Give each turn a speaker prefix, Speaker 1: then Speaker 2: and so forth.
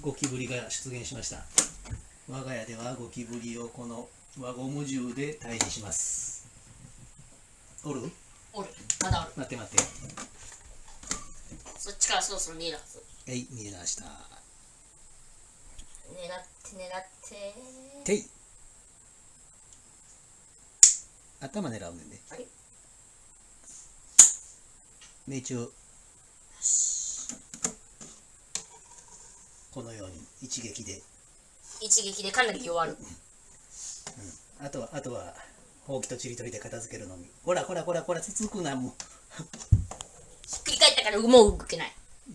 Speaker 1: ゴキブリが出現しました。我が家ではゴキブリをこの輪ゴム銃で退治します。おる？
Speaker 2: おる。まだおる。
Speaker 1: 待って待って。
Speaker 2: そっちからそろそろ見えるはず
Speaker 1: えい見えました。
Speaker 2: 狙って狙って。
Speaker 1: てい。頭狙うねんで。
Speaker 2: あれ
Speaker 1: 命中このように一撃で。
Speaker 2: 一撃でかなり弱る。
Speaker 1: あとはあとはほうきとちりとりで片付けるのみ。ほらほらほらほらつつくなも。う
Speaker 2: ひっくり返ったからもう動けない